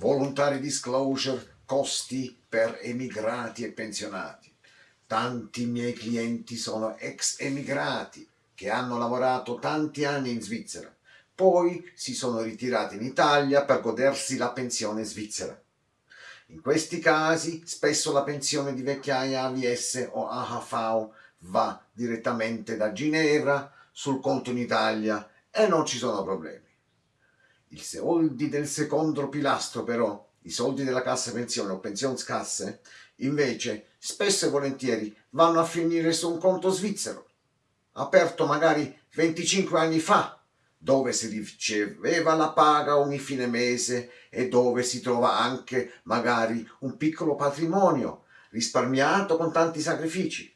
Voluntary disclosure, costi per emigrati e pensionati. Tanti miei clienti sono ex emigrati che hanno lavorato tanti anni in Svizzera, poi si sono ritirati in Italia per godersi la pensione svizzera. In questi casi spesso la pensione di vecchiaia AVS o AHV va direttamente da Ginevra sul conto in Italia e non ci sono problemi. I soldi del secondo pilastro però, i soldi della cassa pensione o pensionskasse, invece spesso e volentieri vanno a finire su un conto svizzero, aperto magari 25 anni fa, dove si riceveva la paga ogni fine mese e dove si trova anche magari un piccolo patrimonio risparmiato con tanti sacrifici.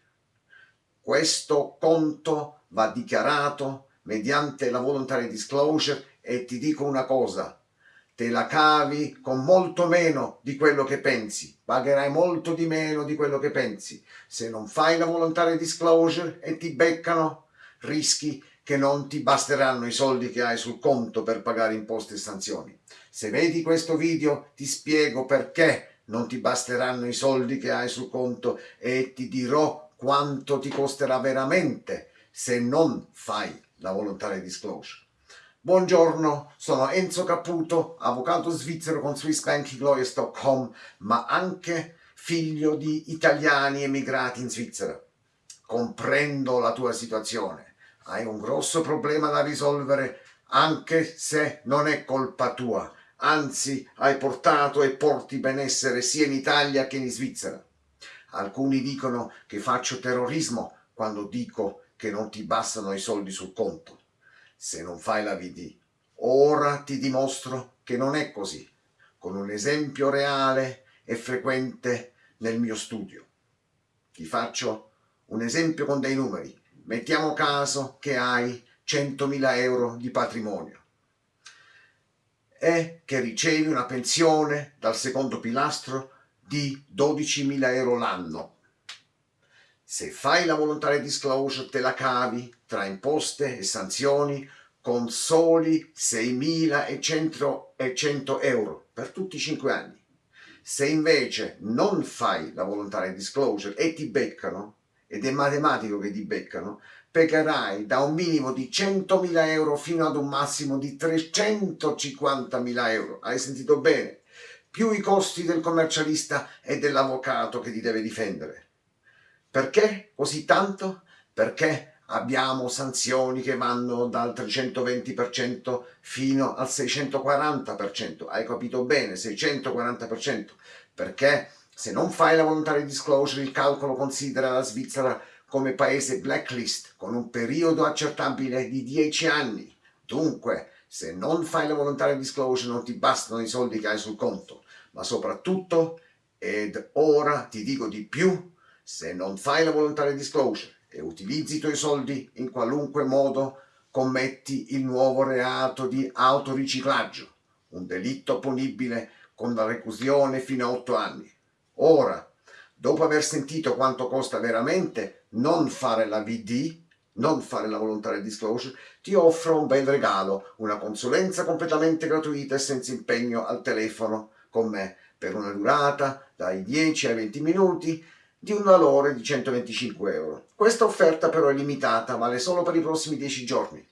Questo conto va dichiarato mediante la voluntary disclosure e ti dico una cosa, te la cavi con molto meno di quello che pensi, pagherai molto di meno di quello che pensi. Se non fai la voluntary disclosure e ti beccano, rischi che non ti basteranno i soldi che hai sul conto per pagare imposte e sanzioni. Se vedi questo video ti spiego perché non ti basteranno i soldi che hai sul conto e ti dirò quanto ti costerà veramente se non fai la voluntary disclosure. Buongiorno, sono Enzo Caputo, avvocato svizzero con SwissBankingLawyers.com, ma anche figlio di italiani emigrati in Svizzera. Comprendo la tua situazione, hai un grosso problema da risolvere anche se non è colpa tua, anzi hai portato e porti benessere sia in Italia che in Svizzera. Alcuni dicono che faccio terrorismo quando dico che non ti bastano i soldi sul conto se non fai la VD. Ora ti dimostro che non è così, con un esempio reale e frequente nel mio studio. Ti faccio un esempio con dei numeri. Mettiamo caso che hai 100.000 euro di patrimonio e che ricevi una pensione dal secondo pilastro di 12.000 euro l'anno. Se fai la volontaria disclosure te la cavi tra imposte e sanzioni con soli 6.100 euro per tutti i 5 anni. Se invece non fai la volontaria disclosure e ti beccano, ed è matematico che ti beccano, pagherai da un minimo di 100.000 euro fino ad un massimo di 350.000 euro. Hai sentito bene? Più i costi del commercialista e dell'avvocato che ti deve difendere. Perché così tanto? Perché abbiamo sanzioni che vanno dal 320% fino al 640%. Hai capito bene? 640%. Perché se non fai la volontaria disclosure il calcolo considera la Svizzera come paese blacklist con un periodo accertabile di 10 anni. Dunque, se non fai la volontaria disclosure non ti bastano i soldi che hai sul conto, ma soprattutto, ed ora ti dico di più, se non fai la volontaria disclosure e utilizzi i tuoi soldi in qualunque modo, commetti il nuovo reato di autoriciclaggio, un delitto punibile con la reclusione fino a 8 anni. Ora, dopo aver sentito quanto costa veramente non fare la VD, non fare la volontaria disclosure, ti offro un bel regalo, una consulenza completamente gratuita e senza impegno al telefono con me per una durata dai 10 ai 20 minuti di un valore di 125 euro. Questa offerta però è limitata, vale solo per i prossimi 10 giorni.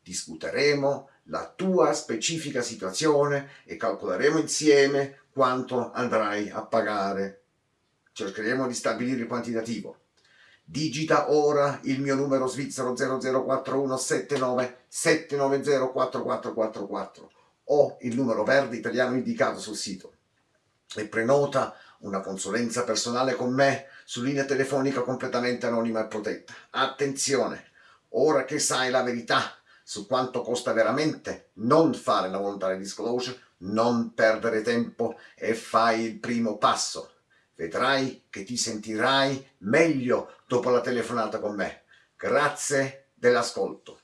Discuteremo la tua specifica situazione e calcoleremo insieme quanto andrai a pagare. Cercheremo di stabilire il quantitativo. Digita ora il mio numero svizzero 004179 790 4444 o il numero verde italiano indicato sul sito e prenota una consulenza personale con me su linea telefonica completamente anonima e protetta. Attenzione, ora che sai la verità su quanto costa veramente non fare la volontaria disclosure, non perdere tempo e fai il primo passo. Vedrai che ti sentirai meglio dopo la telefonata con me. Grazie dell'ascolto.